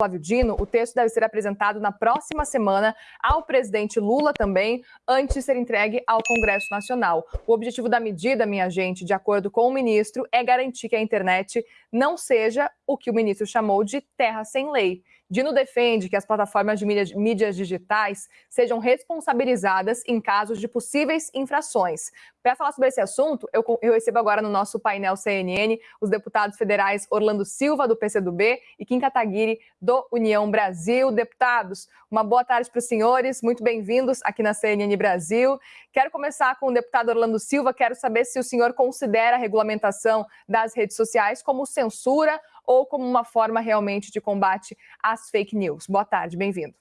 Flávio Dino, o texto deve ser apresentado na próxima semana ao presidente Lula também, antes de ser entregue ao Congresso Nacional. O objetivo da medida, minha gente, de acordo com o ministro, é garantir que a internet não seja o que o ministro chamou de terra sem lei. Dino defende que as plataformas de mídias digitais sejam responsabilizadas em casos de possíveis infrações. Para falar sobre esse assunto, eu, eu, recebo agora no nosso painel CNN os deputados federais Orlando Silva, do PCdoB, e Kim Kataguiri, do União Brasil. Deputados, uma boa tarde para os senhores, muito bem-vindos aqui na CNN Brasil. Quero começar com o deputado Orlando Silva, quero saber se o senhor considera a regulamentação das redes sociais como censura ou como uma forma realmente de combate às fake news. Boa tarde, bem-vindo.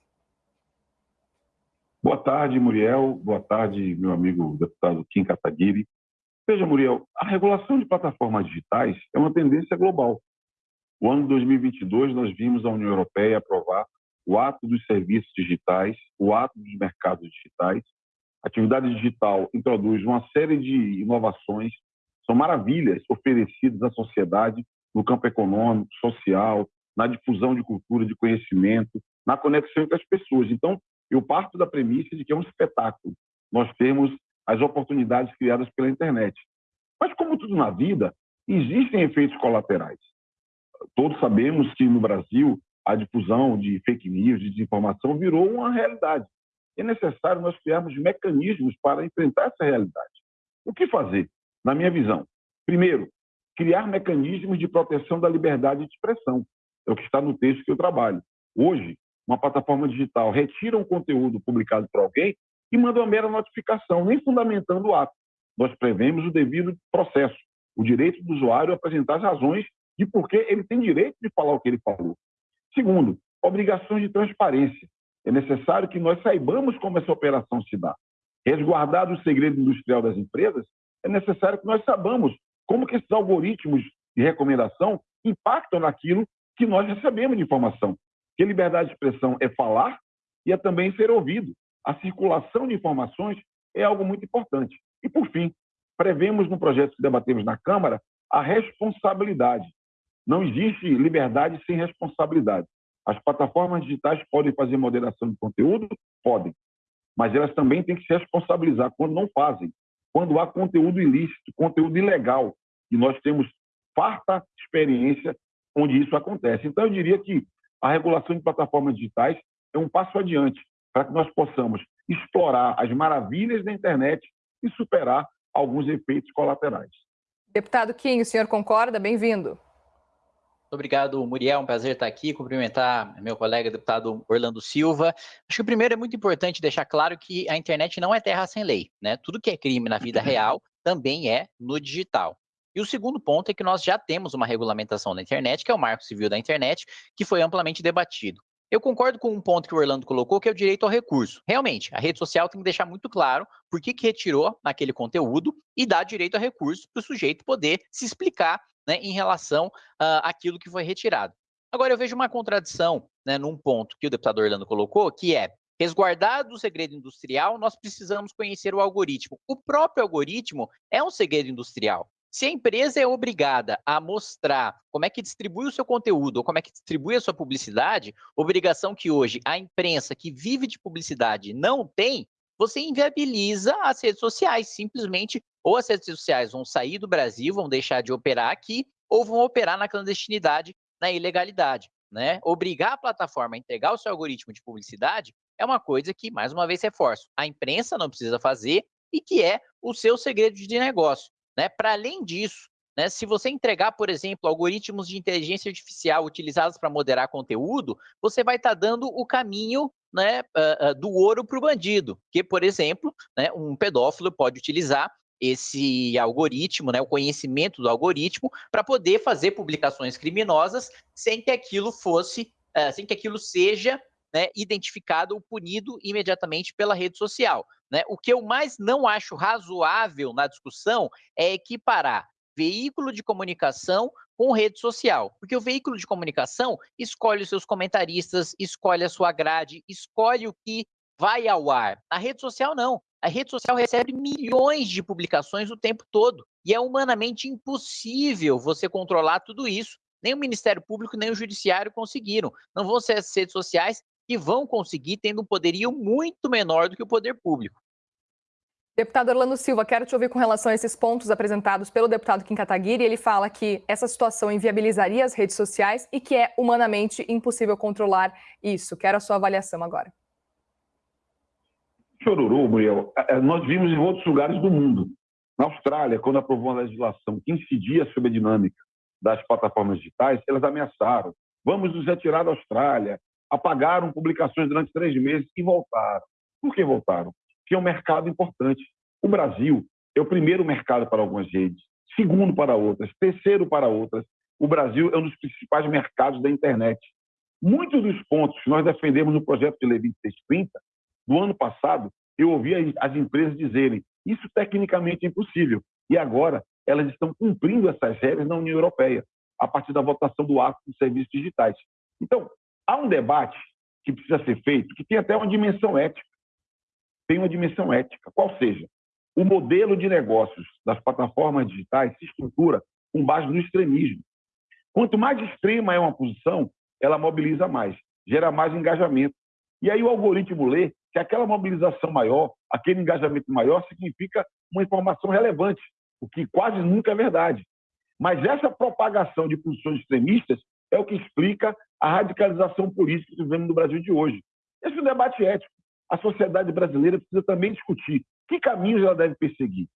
Boa tarde, Muriel. Boa tarde, meu amigo deputado Kim Kataguiri. Veja, Muriel, a regulação de plataformas digitais é uma tendência global. O ano 2022, nós vimos a União Europeia aprovar o ato dos serviços digitais, o ato dos mercados digitais. A atividade digital introduz uma série de inovações, são maravilhas oferecidas à sociedade no campo econômico, social, na difusão de cultura, de conhecimento, na conexão entre as pessoas. Então, eu parto da premissa de que é um espetáculo. Nós temos as oportunidades criadas pela internet. Mas, como tudo na vida, existem efeitos colaterais. Todos sabemos que no Brasil a difusão de fake news, de desinformação, virou uma realidade. É necessário nós criarmos mecanismos para enfrentar essa realidade. O que fazer? Na minha visão, primeiro, criar mecanismos de proteção da liberdade de expressão. É o que está no texto que eu trabalho. Hoje, uma plataforma digital retira um conteúdo publicado por alguém e manda uma mera notificação, nem fundamentando o ato. Nós prevemos o devido processo, o direito do usuário a apresentar as razões de por que ele tem direito de falar o que ele falou. Segundo, obrigações de transparência. É necessário que nós saibamos como essa operação se dá. Resguardado o segredo industrial das empresas, é necessário que nós saibamos como que esses algoritmos de recomendação impactam naquilo que nós recebemos de informação. Que liberdade de expressão é falar e é também ser ouvido. A circulação de informações é algo muito importante. E, por fim, prevemos no projeto que debatemos na Câmara a responsabilidade. Não existe liberdade sem responsabilidade. As plataformas digitais podem fazer moderação de conteúdo? Podem. Mas elas também têm que se responsabilizar quando não fazem quando há conteúdo ilícito, conteúdo ilegal. E nós temos farta experiência onde isso acontece. Então, eu diria que a regulação de plataformas digitais é um passo adiante para que nós possamos explorar as maravilhas da internet e superar alguns efeitos colaterais. Deputado Kim, o senhor concorda? Bem-vindo. Obrigado, Muriel. Um prazer estar aqui. Cumprimentar meu colega deputado Orlando Silva. Acho que o primeiro é muito importante deixar claro que a internet não é terra sem lei, né? Tudo que é crime na vida real também é no digital. E o segundo ponto é que nós já temos uma regulamentação da internet, que é o Marco Civil da Internet, que foi amplamente debatido. Eu concordo com um ponto que o Orlando colocou, que é o direito ao recurso. Realmente, a rede social tem que deixar muito claro por que, que retirou aquele conteúdo e dar direito a recurso para o sujeito poder se explicar né, em relação uh, àquilo que foi retirado. Agora, eu vejo uma contradição né, num ponto que o deputado Orlando colocou, que é resguardado o segredo industrial, nós precisamos conhecer o algoritmo. O próprio algoritmo é um segredo industrial. Se a empresa é obrigada a mostrar como é que distribui o seu conteúdo ou como é que distribui a sua publicidade, obrigação que hoje a imprensa que vive de publicidade não tem, você inviabiliza as redes sociais, simplesmente ou as redes sociais vão sair do Brasil, vão deixar de operar aqui, ou vão operar na clandestinidade, na ilegalidade. Né? Obrigar a plataforma a entregar o seu algoritmo de publicidade é uma coisa que, mais uma vez, reforço, a imprensa não precisa fazer e que é o seu segredo de negócio. Né? Para além disso, né, se você entregar, por exemplo, algoritmos de inteligência artificial utilizados para moderar conteúdo, você vai estar tá dando o caminho né, do ouro para o bandido, que, por exemplo, né, um pedófilo pode utilizar esse algoritmo, né, o conhecimento do algoritmo, para poder fazer publicações criminosas sem que aquilo fosse, sem que aquilo seja né, identificado ou punido imediatamente pela rede social. Né? O que eu mais não acho razoável na discussão é equiparar veículo de comunicação com rede social, porque o veículo de comunicação escolhe os seus comentaristas, escolhe a sua grade, escolhe o que vai ao ar. A rede social não. A rede social recebe milhões de publicações o tempo todo e é humanamente impossível você controlar tudo isso Nem o Ministério Público, nem o Judiciário conseguiram. Não vão ser as redes sociais que vão conseguir, tendo um poderio muito menor do que o poder público. Deputado Orlando Silva, quero te ouvir com relação a esses pontos apresentados pelo deputado Kim Kataguiri. Ele fala que essa situação inviabilizaria as redes sociais e que é humanamente impossível controlar isso. Quero a sua avaliação agora. Chororô, Muriel, é, é, nós vimos em outros lugares do mundo. Na Austrália, quando aprovou uma legislação que incidia sobre a dinâmica das plataformas digitais, elas ameaçaram. Vamos nos retirar da Austrália. Apagaram publicações durante três meses e voltaram. Por que voltaram? que é um mercado importante. O Brasil é o primeiro mercado para algumas redes, segundo para outras, terceiro para outras. O Brasil é um dos principais mercados da internet. Muitos dos pontos que nós defendemos no projeto de lei 2630, do ano passado, eu ouvi as empresas dizerem isso tecnicamente é impossível. E agora elas estão cumprindo essas regras na União Europeia, a partir da votação do ato de serviços digitais. Então, há um debate que precisa ser feito, que tem até uma dimensão ética tem uma dimensão ética, qual seja, o modelo de negócios das plataformas digitais se estrutura com base no extremismo. Quanto mais extrema é uma posição, ela mobiliza mais, gera mais engajamento. E aí o algoritmo lê que aquela mobilização maior, aquele engajamento maior, significa uma informação relevante, o que quase nunca é verdade. Mas essa propagação de posições extremistas é o que explica a radicalização política que vivemos no Brasil de hoje. Esse é um debate ético a sociedade brasileira precisa também discutir que caminhos ela deve perseguir.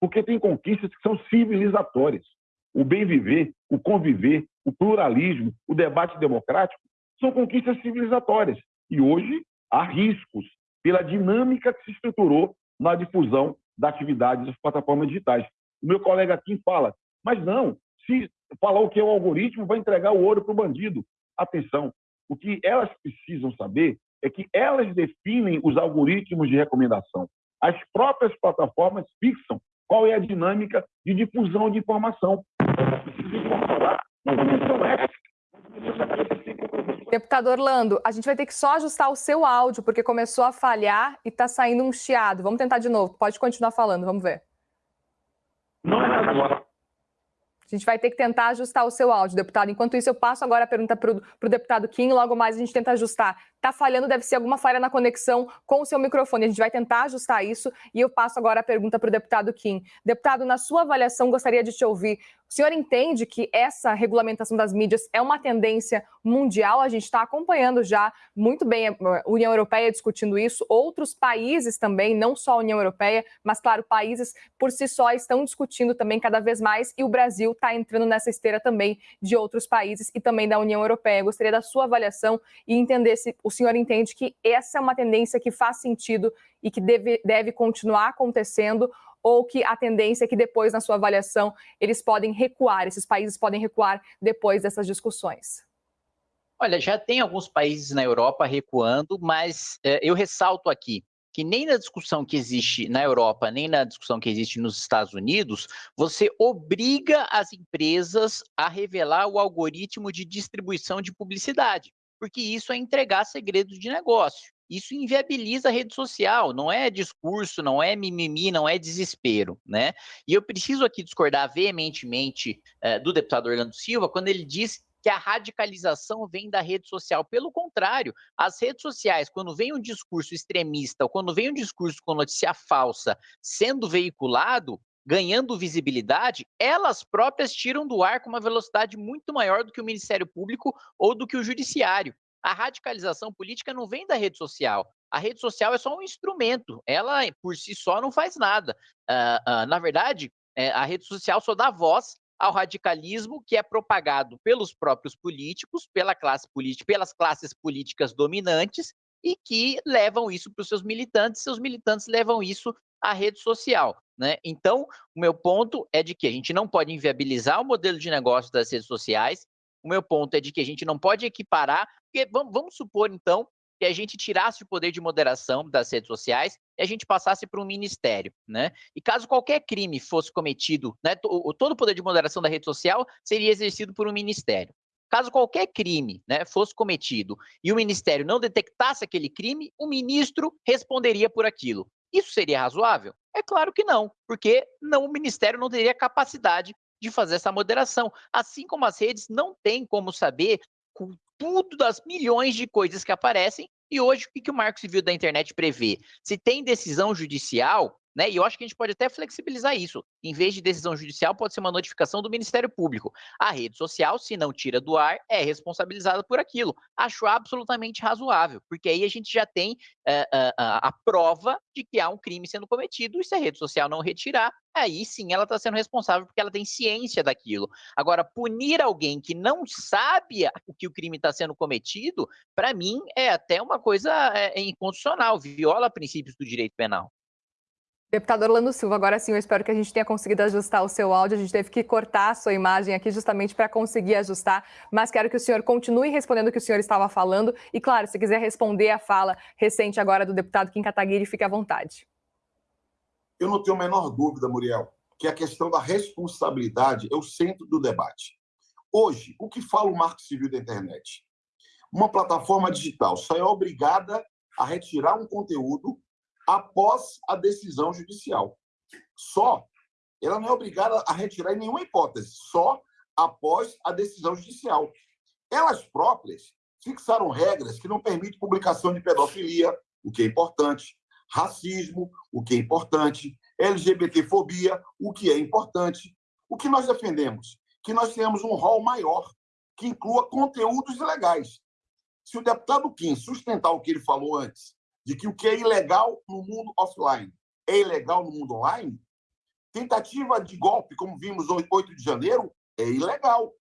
Porque tem conquistas que são civilizatórias. O bem viver, o conviver, o pluralismo, o debate democrático são conquistas civilizatórias. E hoje há riscos pela dinâmica que se estruturou na difusão da atividade das plataformas digitais. O meu colega aqui fala, mas não, se falar o que é o algoritmo, vai entregar o ouro para o bandido. Atenção, o que elas precisam saber é que elas definem os algoritmos de recomendação. As próprias plataformas fixam qual é a dinâmica de difusão de informação. Deputado Orlando, a gente vai ter que só ajustar o seu áudio, porque começou a falhar e está saindo um chiado. Vamos tentar de novo. Pode continuar falando, vamos ver. Não é agora. A gente vai ter que tentar ajustar o seu áudio, deputado. Enquanto isso, eu passo agora a pergunta para o deputado Kim, logo mais a gente tenta ajustar. Está falhando, deve ser alguma falha na conexão com o seu microfone. A gente vai tentar ajustar isso e eu passo agora a pergunta para o deputado Kim. Deputado, na sua avaliação, gostaria de te ouvir. O senhor entende que essa regulamentação das mídias é uma tendência mundial? A gente está acompanhando já muito bem a União Europeia discutindo isso, outros países também, não só a União Europeia, mas, claro, países por si só estão discutindo também cada vez mais e o Brasil está entrando nessa esteira também de outros países e também da União Europeia. Eu gostaria da sua avaliação e entender se o senhor entende que essa é uma tendência que faz sentido e que deve, deve continuar acontecendo ou que a tendência é que depois, na sua avaliação, eles podem recuar, esses países podem recuar depois dessas discussões? Olha, já tem alguns países na Europa recuando, mas é, eu ressalto aqui que nem na discussão que existe na Europa, nem na discussão que existe nos Estados Unidos, você obriga as empresas a revelar o algoritmo de distribuição de publicidade, porque isso é entregar segredos de negócio isso inviabiliza a rede social, não é discurso, não é mimimi, não é desespero, né? E eu preciso aqui discordar veementemente uh, do deputado Orlando Silva quando ele diz que a radicalização vem da rede social. Pelo contrário, as redes sociais, quando vem um discurso extremista, ou quando vem um discurso com notícia falsa sendo veiculado, ganhando visibilidade, elas próprias tiram do ar com uma velocidade muito maior do que o Ministério Público ou do que o Judiciário. A radicalização política não vem da rede social. A rede social é só um instrumento. Ela, por si só, não faz nada. Uh, uh, na verdade, é, a rede social só dá voz ao radicalismo que é propagado pelos próprios políticos, pela classe política, pelas classes políticas dominantes e que levam isso para os seus militantes. Seus militantes levam isso à rede social. Né? Então, o meu ponto é de que a gente não pode inviabilizar o modelo de negócio das redes sociais, o meu ponto é de que a gente não pode equiparar, porque vamos, vamos supor, então, que a gente tirasse o poder de moderação das redes sociais e a gente passasse para um ministério, né? E caso qualquer crime fosse cometido, né, todo o poder de moderação da rede social seria exercido por um ministério. Caso qualquer crime né, fosse cometido e o ministério não detectasse aquele crime, o ministro responderia por aquilo. Isso seria razoável? É claro que não, porque não o ministério não teria capacidade de fazer essa moderação. Assim como as redes não têm como saber com tudo das milhões de coisas que aparecem. E hoje, o que, que o Marco Civil da Internet prevê? Se tem decisão judicial, né? E eu acho que a gente pode até flexibilizar isso. Em vez de decisão judicial, pode ser uma notificação do Ministério Público. A rede social, se não tira do ar, é responsabilizada por aquilo. Acho absolutamente razoável, porque aí a gente já tem uh, uh, a prova de que há um crime sendo cometido, e se a rede social não retirar, aí sim ela está sendo responsável porque ela tem ciência daquilo. Agora, punir alguém que não sabe o que o crime está sendo cometido, para mim é até uma coisa é, inconstitucional, viola princípios do direito penal. Deputado Orlando Silva, agora sim, eu espero que a gente tenha conseguido ajustar o seu áudio. A gente teve que cortar a sua imagem aqui justamente para conseguir ajustar, mas quero que o senhor continue respondendo o que o senhor estava falando. E, claro, se quiser responder a fala recente agora do deputado Kim Kataguiri, fique à vontade. Eu não tenho a menor dúvida, Muriel, que a questão da responsabilidade é o centro do debate. Hoje, o que fala o Marco Civil da Internet? Uma plataforma digital só é obrigada a retirar um conteúdo após a decisão judicial. Só. Ela não é obrigada a retirar em nenhuma hipótese, só após a decisão judicial. Elas próprias fixaram regras que não permitem publicação de pedofilia, o que é importante, racismo, o que é importante, LGBTfobia, o que é importante. O que nós defendemos? Que nós tenhamos um rol maior, que inclua conteúdos ilegais. Se o deputado Kim sustentar o que ele falou antes, de que o que é ilegal no mundo offline é ilegal no mundo online, tentativa de golpe, como vimos 8 de janeiro, é ilegal.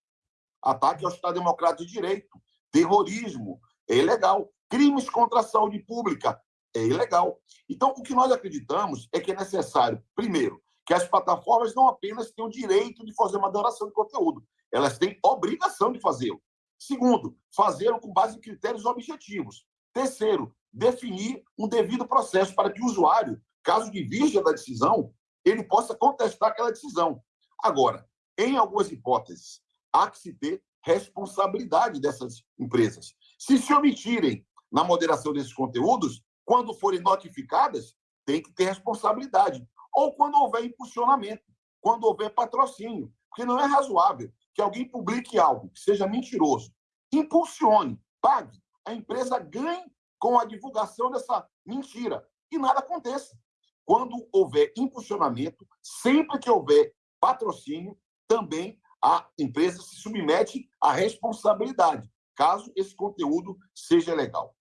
Ataque ao Estado Democrático de Direito, terrorismo, é ilegal. Crimes contra a saúde pública, é ilegal. Então, o que nós acreditamos é que é necessário, primeiro, que as plataformas não apenas tenham o direito de fazer uma adoração de conteúdo, elas têm obrigação de fazê-lo. Segundo, fazê-lo com base em critérios objetivos. Terceiro, definir um devido processo para que o usuário, caso divirja da decisão, ele possa contestar aquela decisão. Agora, em algumas hipóteses, há que se ter responsabilidade dessas empresas. Se se omitirem na moderação desses conteúdos, quando forem notificadas, tem que ter responsabilidade. Ou quando houver impulsionamento, quando houver patrocínio. Porque não é razoável que alguém publique algo que seja mentiroso, impulsione, pague, a empresa ganhe com a divulgação dessa mentira e nada aconteça. Quando houver impulsionamento, sempre que houver patrocínio, também a empresa se submete à responsabilidade, caso esse conteúdo seja legal.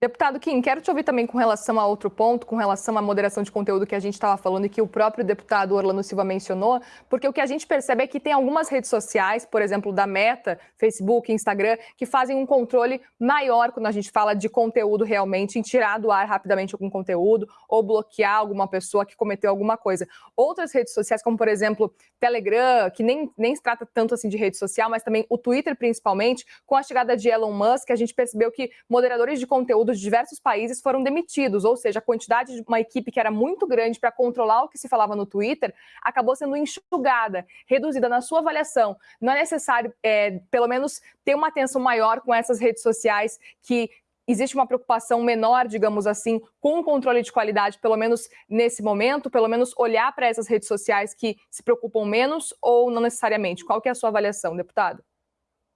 Deputado Kim, quero te ouvir também com relação a outro ponto, com relação à moderação de conteúdo que a gente estava falando e que o próprio deputado Orlando Silva mencionou, porque o que a gente percebe é que tem algumas redes sociais, por exemplo, da Meta, Facebook, Instagram, que fazem um controle maior quando a gente fala de conteúdo realmente, em tirar do ar rapidamente algum conteúdo ou bloquear alguma pessoa que cometeu alguma coisa. Outras redes sociais, como por exemplo Telegram, que nem, nem se trata tanto assim de rede social, mas também o Twitter principalmente, com a chegada de Elon Musk, a gente percebeu que moderadores de conteúdo de diversos países foram demitidos, ou seja, a quantidade de uma equipe que era muito grande para controlar o que se falava no Twitter acabou sendo enxugada, reduzida na sua avaliação. Não é necessário, é, pelo menos, ter uma atenção maior com essas redes sociais que existe uma preocupação menor, digamos assim, com o controle de qualidade, pelo menos nesse momento, pelo menos olhar para essas redes sociais que se preocupam menos ou não necessariamente? Qual que é a sua avaliação, deputado?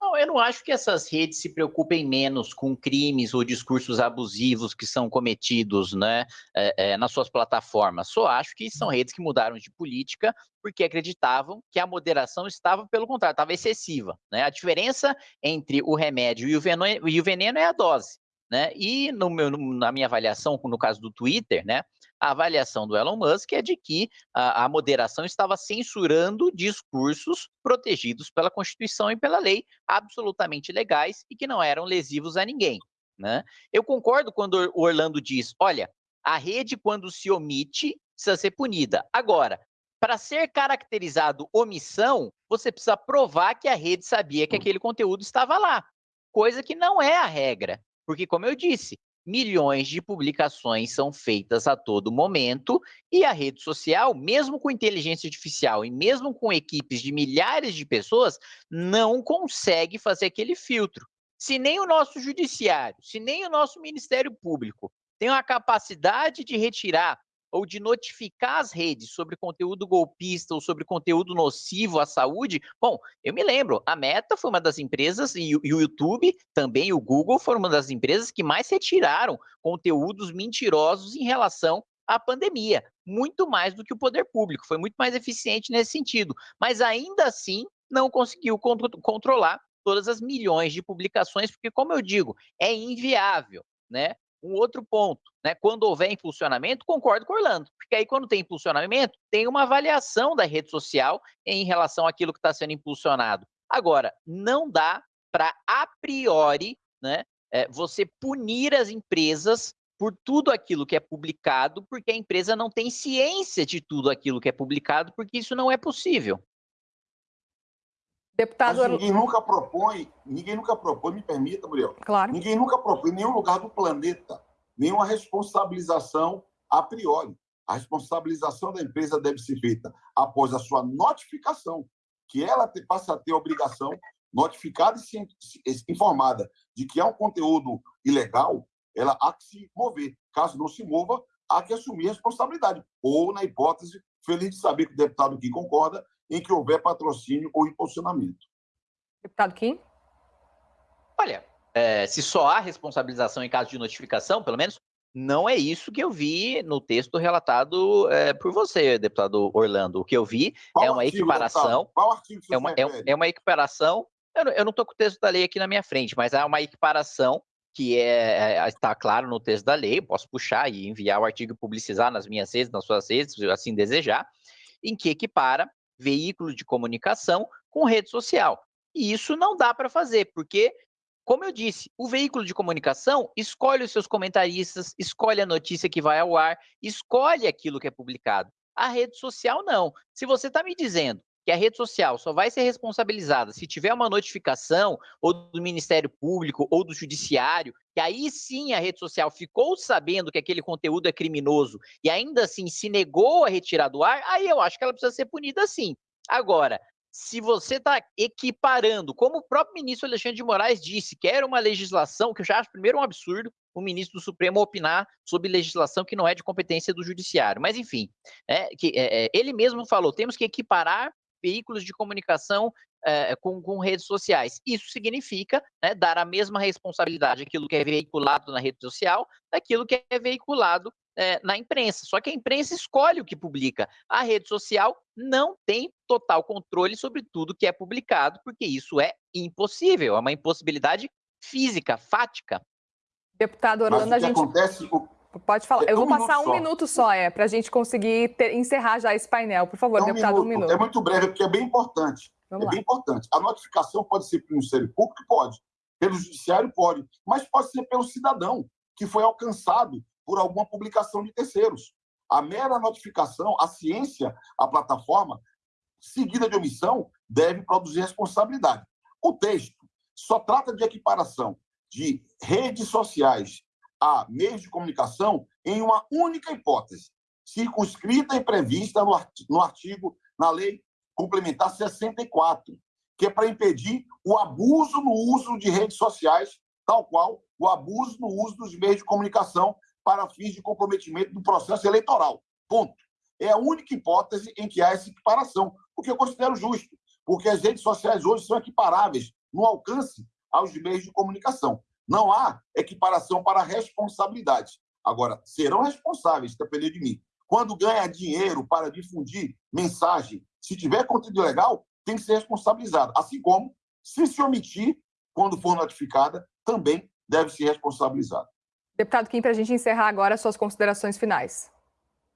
Não, eu não acho que essas redes se preocupem menos com crimes ou discursos abusivos que são cometidos né, é, é, nas suas plataformas. Só acho que são redes que mudaram de política porque acreditavam que a moderação estava, pelo contrário, estava excessiva. Né? A diferença entre o remédio e o veneno, e o veneno é a dose. Né? E no meu, na minha avaliação, no caso do Twitter, né, a avaliação do Elon Musk é de que a, a moderação estava censurando discursos protegidos pela Constituição e pela lei, absolutamente legais e que não eram lesivos a ninguém. Né? Eu concordo quando o Orlando diz: olha, a rede, quando se omite, precisa ser punida. Agora, para ser caracterizado omissão, você precisa provar que a rede sabia que hum. aquele conteúdo estava lá, coisa que não é a regra. Porque, como eu disse, milhões de publicações são feitas a todo momento e a rede social, mesmo com inteligência artificial e mesmo com equipes de milhares de pessoas, não consegue fazer aquele filtro. Se nem o nosso judiciário, se nem o nosso Ministério Público tem a capacidade de retirar ou de notificar as redes sobre conteúdo golpista ou sobre conteúdo nocivo à saúde, bom, eu me lembro, a Meta foi uma das empresas, e o YouTube também, o Google, foram uma das empresas que mais retiraram conteúdos mentirosos em relação à pandemia, muito mais do que o poder público, foi muito mais eficiente nesse sentido, mas ainda assim não conseguiu controlar todas as milhões de publicações, porque, como eu digo, é inviável, né? Um outro ponto, né? Quando houver impulsionamento, concordo com o Orlando, porque aí quando tem impulsionamento, tem uma avaliação da rede social em relação àquilo que está sendo impulsionado. Agora, não dá para a priori, né? É, você punir as empresas por tudo aquilo que é publicado, porque a empresa não tem ciência de tudo aquilo que é publicado, porque isso não é possível. Deputado... Mas ninguém nunca propõe, ninguém nunca propõe, me permita, Muriel. Claro. Ninguém nunca propõe em nenhum lugar do planeta nenhuma responsabilização a priori. A responsabilização da empresa deve ser feita após a sua notificação, que ela passa a ter a obrigação notificada e informada de que é um conteúdo ilegal, ela há que se mover. Caso não se mova, há que assumir a responsabilidade. Ou, na hipótese, feliz de saber que o deputado aqui concorda, em que houver patrocínio ou impulsionamento. Deputado Kim? Olha, é, se só há responsabilização em caso de notificação, pelo menos, não é isso que eu vi no texto relatado é, por você, deputado Orlando. O que eu vi Qual é uma artigo, equiparação. Qual artigo você é uma, é, é, uma equiparação. Eu não estou com o texto da lei aqui na minha frente, mas é uma equiparação que é, é, está claro no texto da lei. Posso puxar e enviar o artigo e publicizar nas minhas redes, nas suas redes, se assim desejar, em que equipara veículo de comunicação com rede social. E isso não dá para fazer, porque, como eu disse, o veículo de comunicação escolhe os seus comentaristas, escolhe a notícia que vai ao ar, escolhe aquilo que é publicado. A rede social não. Se você está me dizendo que a rede social só vai ser responsabilizada se tiver uma notificação ou do Ministério Público ou do Judiciário, que aí sim a rede social ficou sabendo que aquele conteúdo é criminoso e ainda assim se negou a retirar do ar, aí eu acho que ela precisa ser punida sim. Agora, se você está equiparando, como o próprio ministro Alexandre de Moraes disse, que era uma legislação, que eu já acho primeiro um absurdo o ministro do Supremo opinar sobre legislação que não é de competência do Judiciário. Mas, enfim, é, que, é, ele mesmo falou: temos que equiparar veículos de comunicação é, com, com, redes sociais. Isso significa né, dar a mesma responsabilidade àquilo que é veiculado na rede social, daquilo que é veiculado é, na imprensa. Só que a imprensa escolhe o que publica. A rede social não tem total controle sobre tudo que é publicado, porque isso é impossível, é uma impossibilidade física, fática. Deputado Orlando, a gente. Acontece, o, Pode falar. Eu vou um passar um só. minuto só, é, para a gente conseguir ter, encerrar já esse painel. Por favor, é um deputado, minuto. um minuto. É muito breve, porque é bem importante. Vamos é lá. bem importante. A notificação pode ser pelo Ministério Público? Pode. Pelo Judiciário? Pode. Mas pode ser pelo cidadão, que foi alcançado por alguma publicação de terceiros. A mera notificação, a ciência, a plataforma, seguida de omissão, deve produzir responsabilidade. O texto só trata de equiparação de redes sociais a meios de comunicação em uma única hipótese, circunscrita e prevista no artigo, na Lei Complementar 64, que é para impedir o abuso no uso de redes sociais, tal qual o abuso no uso dos meios de comunicação para fins de comprometimento do processo eleitoral. Ponto. É a única hipótese em que há essa equiparação, o que eu considero justo, porque as redes sociais hoje são equiparáveis no alcance aos meios de comunicação. Não há equiparação para responsabilidade. Agora, serão responsáveis, depender de mim. Quando ganha dinheiro para difundir mensagem, se tiver conteúdo legal, tem que ser responsabilizado. Assim como, se se omitir, quando for notificada, também deve ser responsabilizado. Deputado Kim, para a gente encerrar agora suas considerações finais.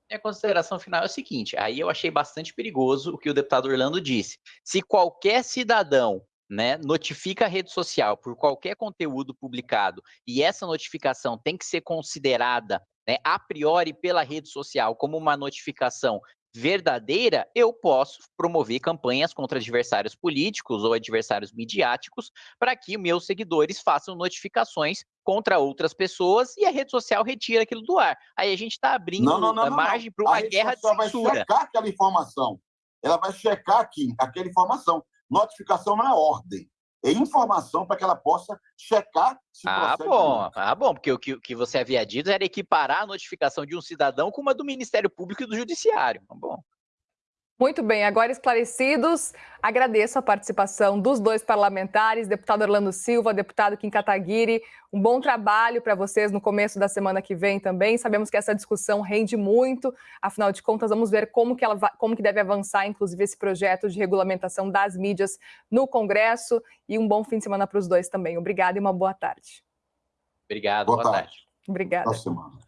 Minha consideração final é o seguinte: aí eu achei bastante perigoso o que o deputado Orlando disse. Se qualquer cidadão né, notifica a rede social por qualquer conteúdo publicado e essa notificação tem que ser considerada né, a priori pela rede social como uma notificação verdadeira, eu posso promover campanhas contra adversários políticos ou adversários midiáticos para que meus seguidores façam notificações contra outras pessoas e a rede social retira aquilo do ar. Aí a gente está abrindo não, não, não, margem para uma guerra de censura. vai checar aquela informação. Ela vai checar aqui aquela informação. Notificação não é ordem. é informação para que ela possa checar se Ah, bom, ah, bom, porque o que, que você havia dito era equiparar a notificação de um cidadão com uma do Ministério Público e do Judiciário. Tá bom. Muito bem, agora esclarecidos, agradeço a participação dos dois parlamentares, deputado Orlando Silva, deputado Kim Kataguiri. Um bom trabalho para vocês no começo da semana que vem também. Sabemos que essa discussão rende muito, afinal de contas, vamos ver como que, ela, como que deve avançar, inclusive, esse projeto de regulamentação das mídias no Congresso. E um bom fim de semana para os dois também. Obrigada e uma boa tarde. Obrigado, boa, boa tarde. tarde. Obrigada. Boa semana.